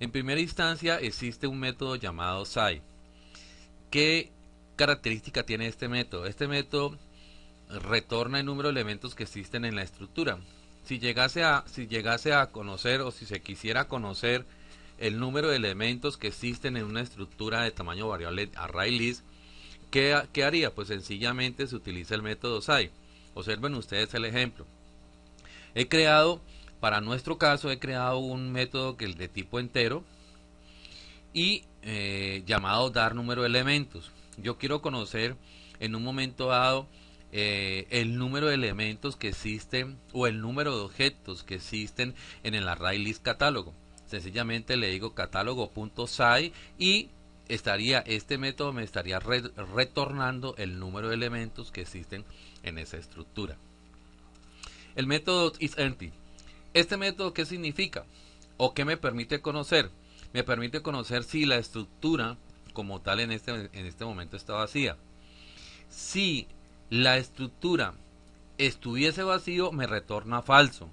En primera instancia existe un método llamado SAI. ¿Qué característica tiene este método? Este método retorna el número de elementos que existen en la estructura. Si llegase a, si llegase a conocer o si se quisiera conocer el número de elementos que existen en una estructura de tamaño variable array list, ¿qué, ¿qué, haría? Pues sencillamente se utiliza el método SAI. Observen ustedes el ejemplo. He creado, para nuestro caso, he creado un método que es de tipo entero y eh, llamado dar número de elementos. Yo quiero conocer en un momento dado eh, el número de elementos que existen o el número de objetos que existen en el array list catálogo. Sencillamente le digo catálogo.sai y estaría este método me estaría retornando el número de elementos que existen en esa estructura. El método isEmpty. ¿Este método qué significa? ¿O qué me permite conocer? Me permite conocer si la estructura como tal en este, en este momento está vacía. Si la estructura estuviese vacío, me retorna falso.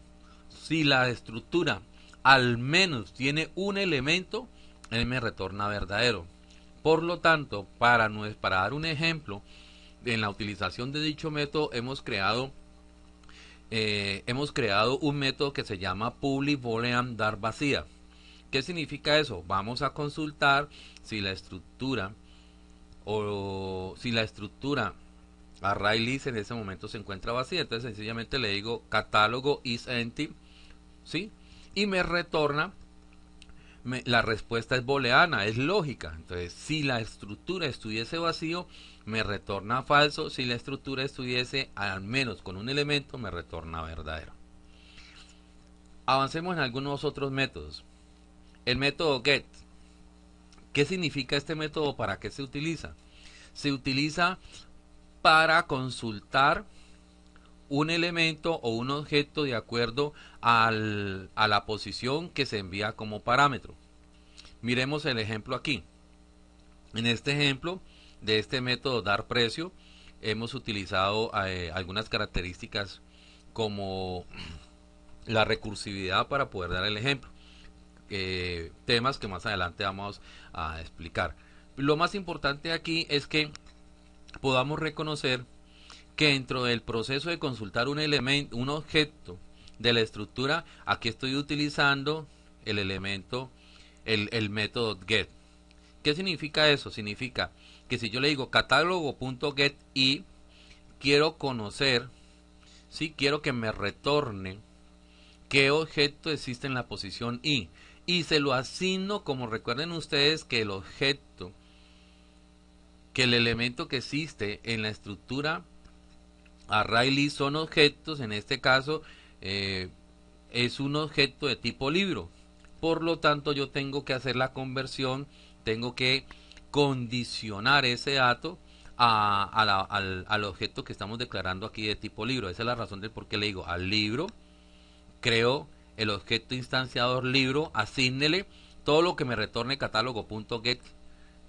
Si la estructura al menos tiene un elemento, él me retorna verdadero. Por lo tanto, para, para dar un ejemplo, en la utilización de dicho método hemos creado eh, hemos creado un método que se llama public boolean dar vacía. ¿Qué significa eso? Vamos a consultar si la estructura o si la estructura array list en ese momento se encuentra vacía. Entonces sencillamente le digo catálogo is ¿sí? Y me retorna la respuesta es booleana, es lógica. Entonces, si la estructura estuviese vacío, me retorna falso. Si la estructura estuviese al menos con un elemento, me retorna verdadero. Avancemos en algunos otros métodos. El método get. ¿Qué significa este método? ¿Para qué se utiliza? Se utiliza para consultar un elemento o un objeto de acuerdo al, a la posición que se envía como parámetro. Miremos el ejemplo aquí. En este ejemplo de este método dar precio, hemos utilizado eh, algunas características como la recursividad para poder dar el ejemplo. Temas que más adelante vamos a explicar. Lo más importante aquí es que podamos reconocer que dentro del proceso de consultar un elemento, un objeto de la estructura, aquí estoy utilizando el elemento, el, método get. ¿Qué significa eso? Significa que si yo le digo catálogo.get y quiero conocer, si quiero que me retorne qué objeto existe en la posición i y se lo asigno como recuerden ustedes que el objeto que el elemento que existe en la estructura array list son objetos en este caso eh, es un objeto de tipo libro por lo tanto yo tengo que hacer la conversión tengo que condicionar ese dato al, objeto que estamos declarando aquí de tipo libro. Esa es la razón del por qué le digo al libro, creo el objeto instanciador libro, asígnele todo lo que me retorne catálogo.get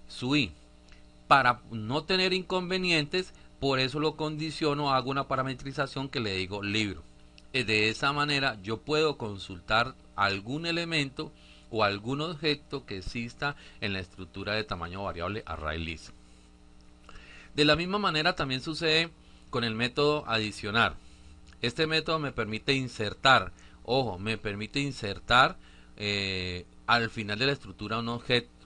sui. Para no tener inconvenientes, por eso lo condiciono, hago una parametrización que le digo libro. Eh, de esa manera yo puedo consultar algún elemento o algún objeto que exista en la estructura de tamaño variable array list. De la misma manera también sucede con el método adicionar. Este método me permite insertar, ojo, me permite insertar eh, al final de la estructura un objeto.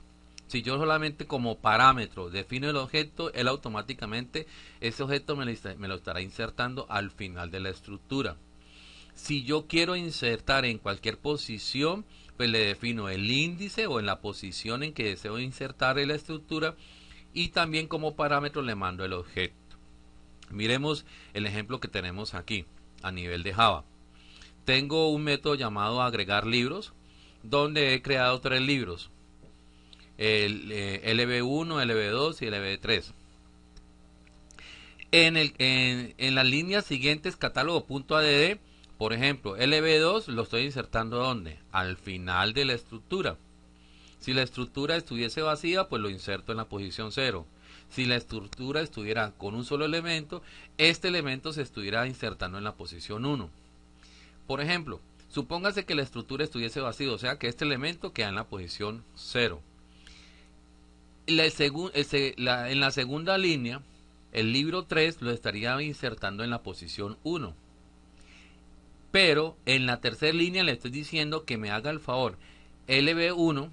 Si yo solamente como parámetro defino el objeto, él automáticamente ese objeto me lo estará insertando al final de la estructura. Si yo quiero insertar en cualquier posición, pues le defino el índice o en la posición en que deseo insertar en la estructura y también como parámetro le mando el objeto. Miremos el ejemplo que tenemos aquí a nivel de Java. Tengo un método llamado agregar libros donde he creado tres libros. El eh, LB1, LB2 y LB3. En, el, en, en las líneas siguientes catálogo.add por ejemplo, LB2 lo estoy insertando ¿dónde? Al final de la estructura. Si la estructura estuviese vacía, pues lo inserto en la posición 0. Si la estructura estuviera con un solo elemento, este elemento se estuviera insertando en la posición 1. Por ejemplo, Supóngase que la estructura estuviese vacía, o sea que este elemento queda en la posición 0. En la segunda línea, el libro 3 lo estaría insertando en la posición 1. Pero en la tercera línea le estoy diciendo que me haga el favor, LB1,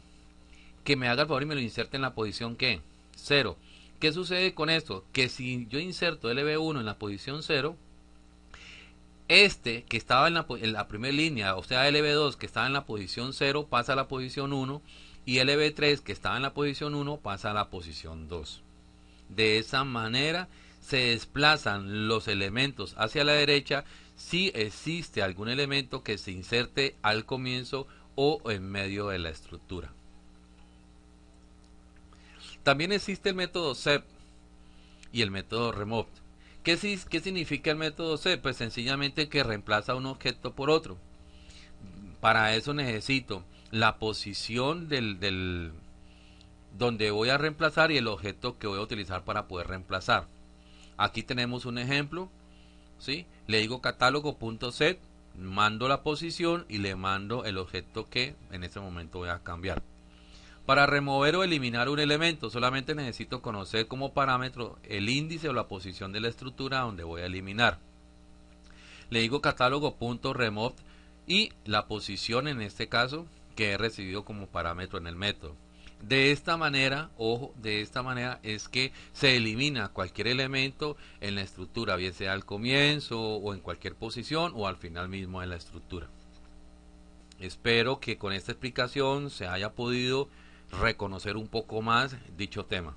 que me haga el favor y me lo inserte en la posición que 0. ¿Qué sucede con esto? Que si yo inserto LB1 en la posición 0, este que estaba en la, primera línea, o sea LB2 que estaba en la posición 0 pasa a la posición 1 y LB3 que estaba en la posición 1 pasa a la posición 2. De esa manera se desplazan los elementos hacia la derecha si existe algún elemento que se inserte al comienzo o en medio de la estructura. También existe el método SEP y el método REMOVE. ¿Qué, significa el método C? Pues sencillamente que reemplaza un objeto por otro. Para eso necesito la posición del, donde voy a reemplazar y el objeto que voy a utilizar para poder reemplazar. Aquí tenemos un ejemplo. ¿sí? Le digo catálogo.set, mando la posición y le mando el objeto que en este momento voy a cambiar. Para remover o eliminar un elemento solamente necesito conocer como parámetro el índice o la posición de la estructura donde voy a eliminar. Le digo catálogo.remove y la posición en este caso que he recibido como parámetro en el método. De esta manera, ojo, de esta manera es que se elimina cualquier elemento en la estructura, bien sea al comienzo o en cualquier posición o al final mismo en la estructura. Espero que con esta explicación se haya podido reconocer un poco más dicho tema.